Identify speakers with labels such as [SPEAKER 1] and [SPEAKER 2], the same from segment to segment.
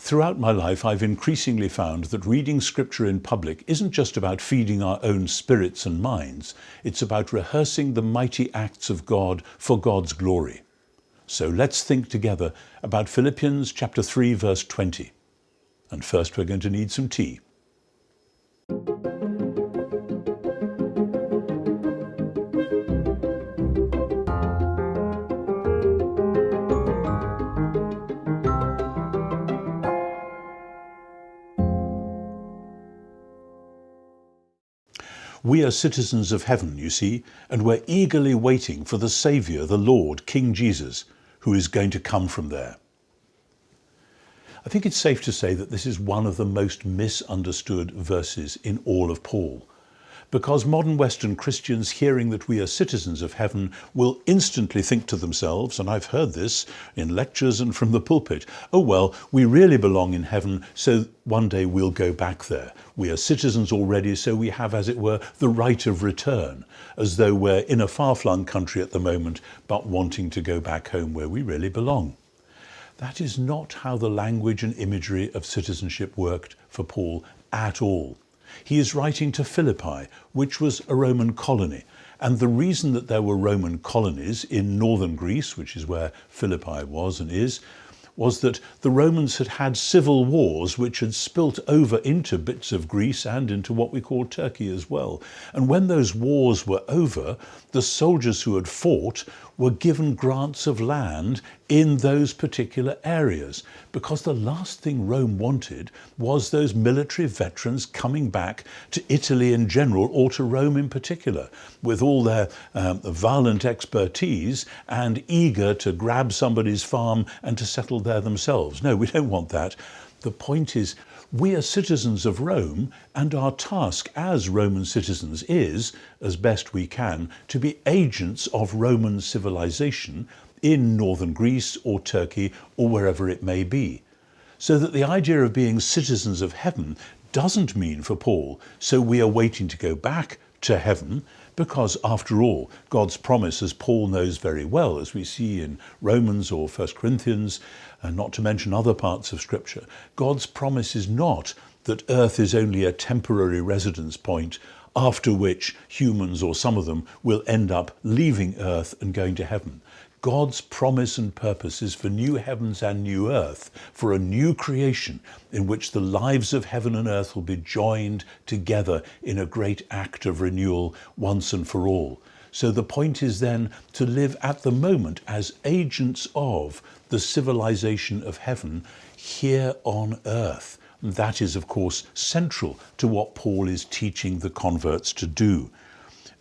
[SPEAKER 1] Throughout my life, I've increasingly found that reading scripture in public isn't just about feeding our own spirits and minds, it's about rehearsing the mighty acts of God for God's glory. So let's think together about Philippians chapter 3 verse 20. And first we're going to need some tea. We are citizens of heaven, you see, and we're eagerly waiting for the Saviour, the Lord, King Jesus, who is going to come from there. I think it's safe to say that this is one of the most misunderstood verses in all of Paul because modern Western Christians hearing that we are citizens of heaven will instantly think to themselves, and I've heard this in lectures and from the pulpit, oh well, we really belong in heaven, so one day we'll go back there. We are citizens already, so we have, as it were, the right of return, as though we're in a far-flung country at the moment, but wanting to go back home where we really belong. That is not how the language and imagery of citizenship worked for Paul at all. He is writing to Philippi, which was a Roman colony. And the reason that there were Roman colonies in northern Greece, which is where Philippi was and is, was that the Romans had had civil wars which had spilt over into bits of Greece and into what we call Turkey as well. And when those wars were over, the soldiers who had fought were given grants of land in those particular areas because the last thing Rome wanted was those military veterans coming back to Italy in general or to Rome in particular with all their um, violent expertise and eager to grab somebody's farm and to settle there themselves. No, we don't want that. The point is we are citizens of Rome and our task as Roman citizens is, as best we can, to be agents of Roman civilization in northern Greece or Turkey or wherever it may be. So that the idea of being citizens of heaven doesn't mean for Paul, so we are waiting to go back to heaven because after all, God's promise, as Paul knows very well, as we see in Romans or 1 Corinthians, and not to mention other parts of Scripture, God's promise is not that earth is only a temporary residence point after which humans or some of them will end up leaving earth and going to heaven. God's promise and purpose is for new heavens and new earth, for a new creation in which the lives of heaven and earth will be joined together in a great act of renewal once and for all. So the point is then to live at the moment as agents of the civilization of heaven here on earth. That is, of course, central to what Paul is teaching the converts to do.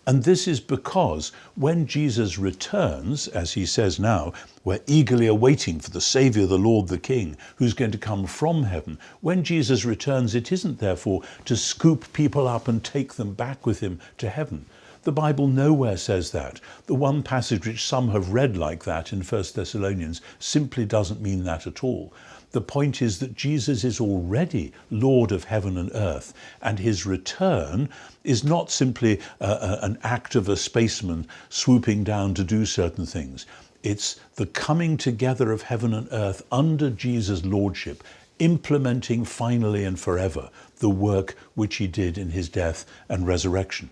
[SPEAKER 1] And this is because when Jesus returns, as he says now, we're eagerly awaiting for the Saviour, the Lord, the King, who's going to come from heaven. When Jesus returns, it isn't therefore to scoop people up and take them back with him to heaven. The Bible nowhere says that. The one passage which some have read like that in 1 Thessalonians simply doesn't mean that at all. The point is that Jesus is already Lord of heaven and earth, and his return is not simply an act of a spaceman swooping down to do certain things. It's the coming together of heaven and earth under Jesus' lordship, implementing finally and forever the work which he did in his death and resurrection.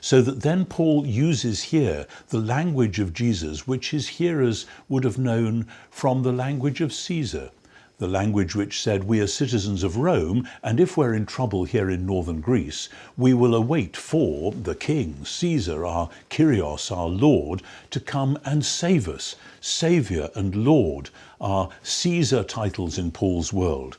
[SPEAKER 1] So that then Paul uses here the language of Jesus, which his hearers would have known from the language of Caesar, the language which said we are citizens of Rome, and if we're in trouble here in northern Greece, we will await for the king, Caesar, our Kyrios, our Lord, to come and save us. Saviour and Lord are Caesar titles in Paul's world.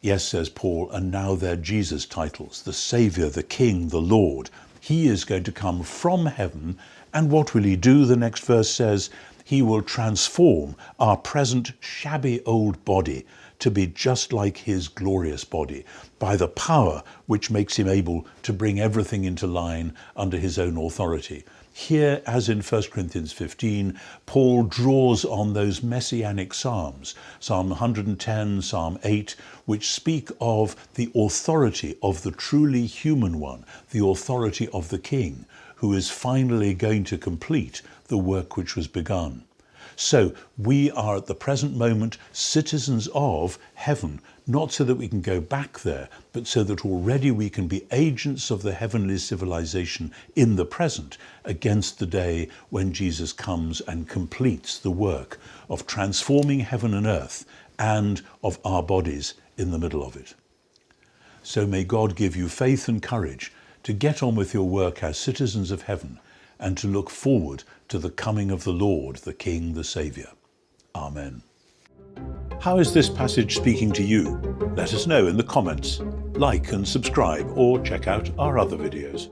[SPEAKER 1] Yes, says Paul, and now they're Jesus titles, the Saviour, the King, the Lord. He is going to come from heaven. And what will he do? The next verse says, he will transform our present shabby old body to be just like his glorious body by the power which makes him able to bring everything into line under his own authority. Here, as in 1 Corinthians 15, Paul draws on those messianic psalms, Psalm 110, Psalm 8, which speak of the authority of the truly human one, the authority of the king, who is finally going to complete the work which was begun. So we are at the present moment citizens of heaven, not so that we can go back there, but so that already we can be agents of the heavenly civilization in the present against the day when Jesus comes and completes the work of transforming heaven and earth and of our bodies in the middle of it. So may God give you faith and courage to get on with your work as citizens of heaven and to look forward to the coming of the Lord, the King, the Saviour. Amen. How is this passage speaking to you? Let us know in the comments. Like and subscribe or check out our other videos.